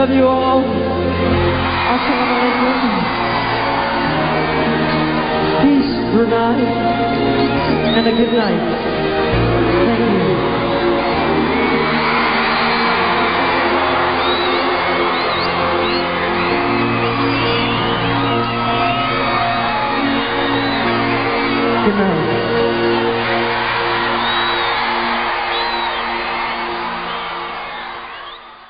love you all. Assalamu Peace, Brunei, and a good night. Thank you. Good night.